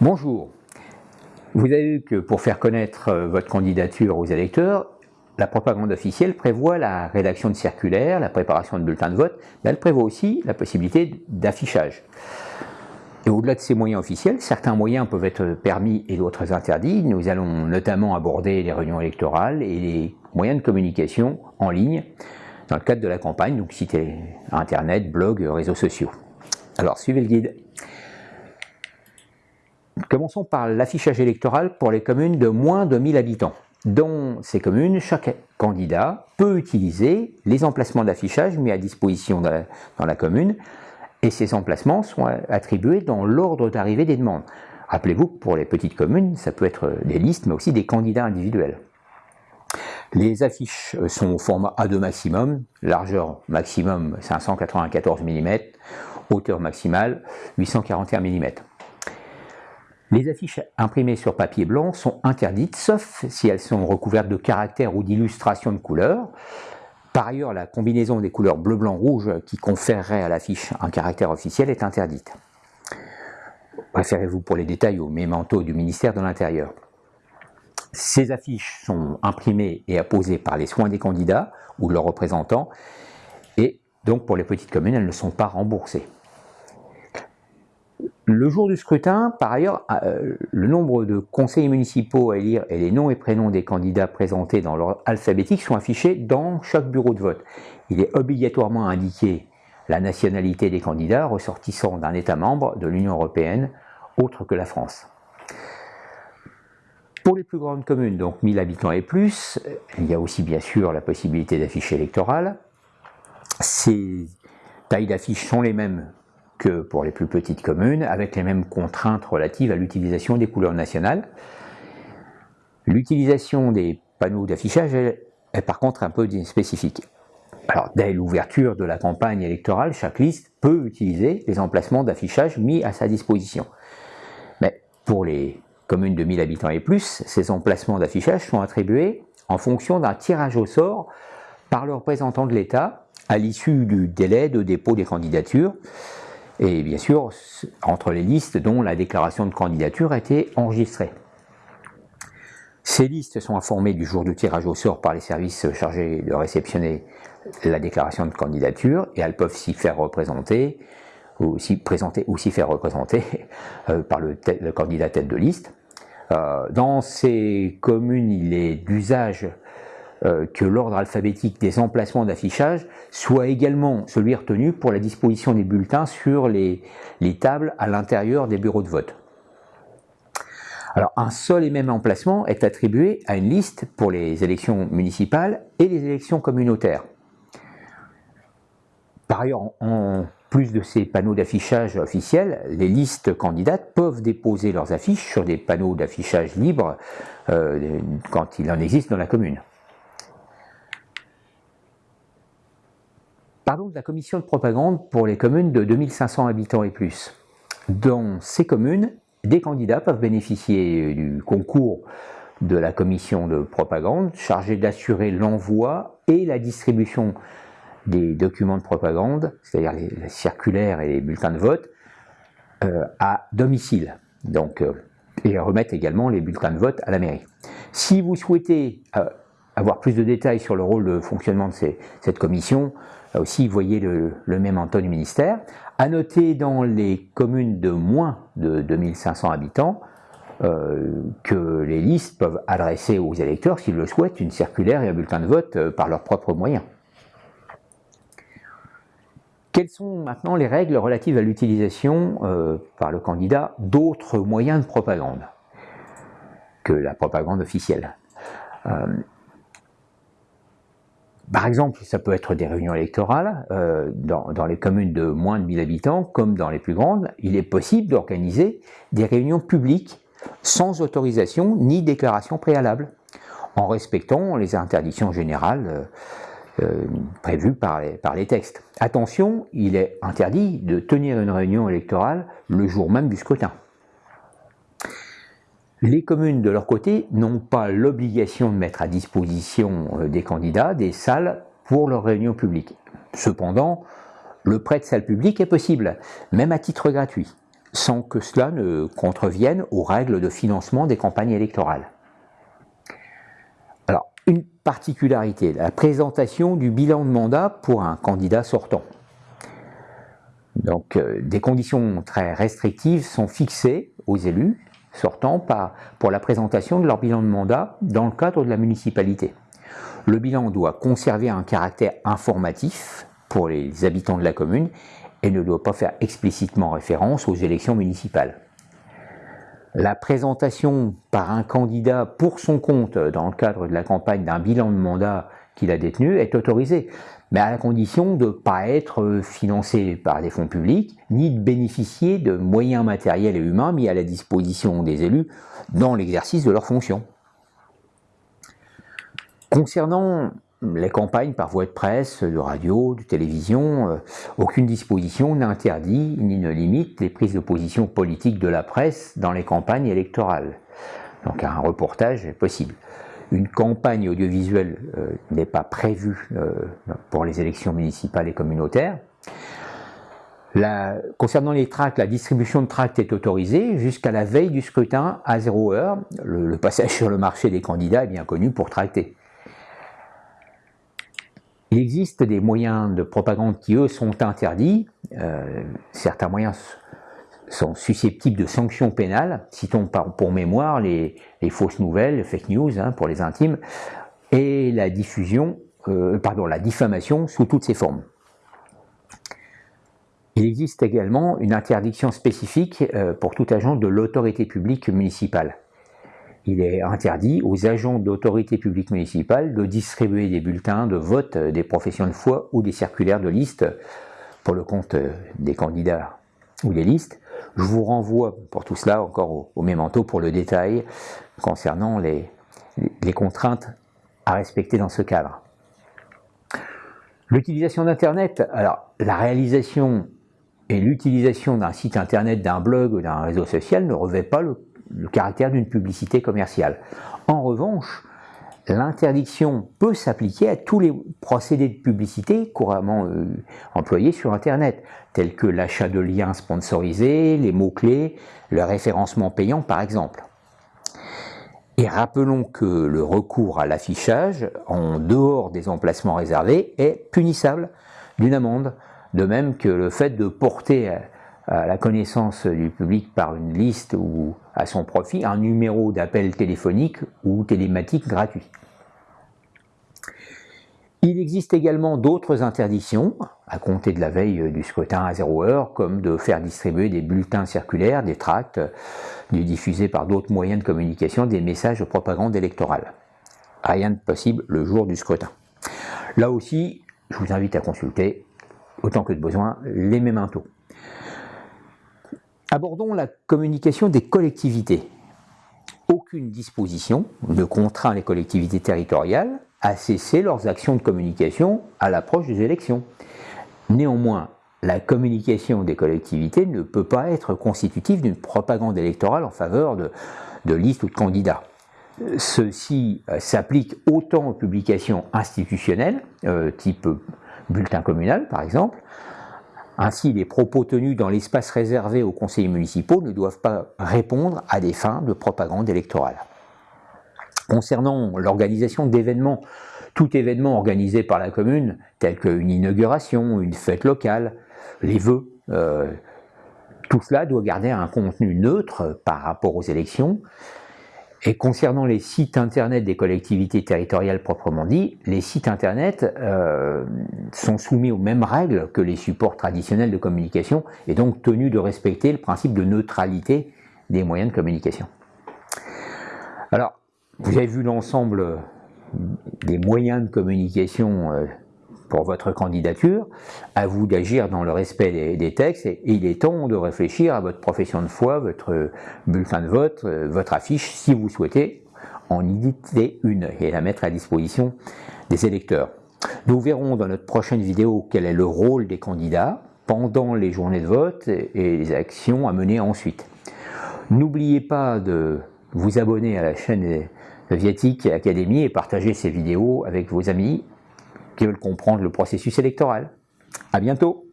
Bonjour. Vous avez vu que pour faire connaître euh, votre candidature aux électeurs, la propagande officielle prévoit la rédaction de circulaires, la préparation de bulletins de vote, mais elle prévoit aussi la possibilité d'affichage. Et au-delà de ces moyens officiels, certains moyens peuvent être permis et d'autres interdits. Nous allons notamment aborder les réunions électorales et les moyens de communication en ligne dans le cadre de la campagne, donc site internet, blog, réseaux sociaux. Alors suivez le guide. Commençons par l'affichage électoral pour les communes de moins de 1000 habitants. Dans ces communes, chaque candidat peut utiliser les emplacements d'affichage mis à disposition dans la, commune et ces emplacements sont attribués dans l'ordre d'arrivée des demandes. Rappelez-vous que pour les petites communes, ça peut être des listes, mais aussi des candidats individuels. Les affiches sont au format A2 maximum, largeur maximum 594 mm, hauteur maximale 841 mm. Les affiches imprimées sur papier blanc sont interdites, sauf si elles sont recouvertes de caractères ou d'illustrations de couleurs. Par ailleurs, la combinaison des couleurs bleu, blanc, rouge qui conférerait à l'affiche un caractère officiel est interdite. Préférez-vous pour les détails au mémento du ministère de l'Intérieur. Ces affiches sont imprimées et apposées par les soins des candidats ou de leurs représentants, et donc pour les petites communes, elles ne sont pas remboursées. Le jour du scrutin, par ailleurs, euh, le nombre de conseillers municipaux à élire et les noms et prénoms des candidats présentés dans l'ordre alphabétique sont affichés dans chaque bureau de vote. Il est obligatoirement indiqué la nationalité des candidats ressortissant d'un État membre de l'Union européenne autre que la France. Pour les plus grandes communes, donc 1000 habitants et plus, il y a aussi bien sûr la possibilité d'afficher électoral. Ces tailles d'affiches sont les mêmes que pour les plus petites communes, avec les mêmes contraintes relatives à l'utilisation des couleurs nationales. L'utilisation des panneaux d'affichage est, par contre un peu spécifique. Alors, dès l'ouverture de la campagne électorale, chaque liste peut utiliser les emplacements d'affichage mis à sa disposition. Mais pour les communes de 1000 habitants et plus, ces emplacements d'affichage sont attribués en fonction d'un tirage au sort par le représentant de l'État à l'issue du délai de dépôt des candidatures et bien sûr entre les listes dont la déclaration de candidature a été enregistrée. Ces listes sont informées du jour du tirage au sort par les services chargés de réceptionner la déclaration de candidature et elles peuvent s'y faire représenter ou s'y présenter ou s'y faire représenter euh, par le, candidat tête de liste. Euh, dans ces communes, il est d'usage euh, que l'ordre alphabétique des emplacements d'affichage soit également celui retenu pour la disposition des bulletins sur les, tables à l'intérieur des bureaux de vote. Alors un seul et même emplacement est attribué à une liste pour les élections municipales et les élections communautaires. Par ailleurs, en plus de ces panneaux d'affichage officiels, les listes candidates peuvent déposer leurs affiches sur des panneaux d'affichage libres euh, quand il en existe dans la commune. Parlons de la commission de propagande pour les communes de 2500 habitants et plus. Dans ces communes, des candidats peuvent bénéficier du concours de la commission de propagande chargée d'assurer l'envoi et la distribution des documents de propagande, c'est-à-dire les, circulaires et les bulletins de vote, euh, à domicile. Donc, euh, et remettre également les bulletins de vote à la mairie. Si vous souhaitez euh, avoir plus de détails sur le rôle de fonctionnement de cette commission, Là aussi, vous voyez le, même Antoine du ministère. À noter dans les communes de moins de 2500 habitants euh, que les listes peuvent adresser aux électeurs, s'ils le souhaitent, une circulaire et un bulletin de vote euh, par leurs propres moyens. Quelles sont maintenant les règles relatives à l'utilisation euh, par le candidat d'autres moyens de propagande que la propagande officielle? Par exemple, ça peut être des réunions électorales euh, dans, les communes de moins de 1000 habitants, comme dans les plus grandes. Il est possible d'organiser des réunions publiques sans autorisation ni déclaration préalable, en respectant les interdictions générales euh, euh, prévues par les textes. Attention, il est interdit de tenir une réunion électorale le jour même du scrutin. Les communes, de leur côté, n'ont pas l'obligation de mettre à disposition euh, des candidats des salles pour leurs réunions publiques. Cependant, le prêt de salle publique est possible, même à titre gratuit. sans que cela ne contrevienne aux règles de financement des campagnes électorales. Alors, une particularité, la présentation du bilan de mandat pour un candidat sortant. Donc, euh, des conditions très restrictives sont fixées aux élus sortants pour la présentation de leur bilan de mandat dans le cadre de la municipalité. Le bilan doit conserver un caractère informatif pour les habitants de la commune et ne doit pas faire explicitement référence aux élections municipales. La présentation par un candidat pour son compte dans le cadre de la campagne d'un bilan de mandat qu'il a détenu est autorisée, mais à la condition de ne pas être financé par des fonds publics, ni de bénéficier de moyens matériels et humains mis à la disposition des élus dans l'exercice de leurs fonctions. Concernant les campagnes par voie de presse, de radio, de télévision, euh, aucune disposition n'interdit ni ne limite les prises de position politiques de la presse dans les campagnes électorales. Donc un reportage est possible. Une campagne audiovisuelle euh, n'est pas prévue euh, pour les élections municipales et communautaires. concernant les tracts, la distribution de tracts est autorisée jusqu'à la veille du scrutin à 0 heure. Le, passage sur le marché des candidats est bien connu pour tracter. Il existe des moyens de propagande qui, eux, sont interdits. Euh, certains moyens sont susceptibles de sanctions pénales. Citons pour mémoire les, fausses nouvelles, les fake news hein, pour les intimes, et la diffusion, euh, pardon, la diffamation sous toutes ses formes. Il existe également une interdiction spécifique euh, pour tout agent de l'autorité publique municipale il est interdit aux agents d'autorité publique municipale de distribuer des bulletins de vote des professions de foi ou des circulaires de liste pour le compte des candidats ou des listes. Je vous renvoie pour tout cela encore au, au pour le détail concernant les, contraintes à respecter dans ce cadre. L'utilisation d'Internet, alors la réalisation et l'utilisation d'un site Internet, d'un blog ou d'un réseau social ne revêt pas le caractère d'une publicité commerciale. En revanche, l'interdiction peut s'appliquer à tous les procédés de publicité couramment euh, employés sur Internet, tels que l'achat de liens sponsorisés, les mots-clés, le référencement payant par exemple. Et rappelons que le recours à l'affichage, en dehors des emplacements réservés, est punissable d'une amende, de même que le fait de porter à la connaissance du public par une liste ou à son profit un numéro d'appel téléphonique ou télématique gratuit. Il existe également d'autres interdictions, à compter de la veille du scrutin à 0 heure, comme de faire distribuer des bulletins circulaires, des tracts, de diffuser par d'autres moyens de communication des messages de propagande électorale. Rien de possible le jour du scrutin. Là aussi, je vous invite à consulter, autant que de besoin, les mémentos. Abordons la communication des collectivités. Aucune disposition ne contraint les collectivités territoriales à cesser leurs actions de communication à l'approche des élections. Néanmoins, la communication des collectivités ne peut pas être constitutive d'une propagande électorale en faveur de, listes ou de candidats. Ceci euh, s'applique autant aux publications institutionnelles, euh, type bulletin communal par exemple, ainsi, les propos tenus dans l'espace réservé aux conseillers municipaux ne doivent pas répondre à des fins de propagande électorale. Concernant l'organisation d'événements, tout événement organisé par la commune, tel qu'une inauguration, une fête locale, les vœux, euh, tout cela doit garder un contenu neutre par rapport aux élections et concernant les sites internet des collectivités territoriales proprement dit, les sites internet euh, sont soumis aux mêmes règles que les supports traditionnels de communication et donc tenus de respecter le principe de neutralité des moyens de communication. Alors, vous avez vu l'ensemble des moyens de communication euh, pour votre candidature, à vous d'agir dans le respect des, textes, et, il est temps de réfléchir à votre profession de foi, votre bulletin de vote, euh, votre affiche, si vous souhaitez en éditer une et la mettre à disposition des électeurs. Nous verrons dans notre prochaine vidéo quel est le rôle des candidats pendant les journées de vote et les actions à mener ensuite. N'oubliez pas de vous abonner à la chaîne Viatique Académie et partager ces vidéos avec vos amis qui veulent comprendre le processus électoral. À bientôt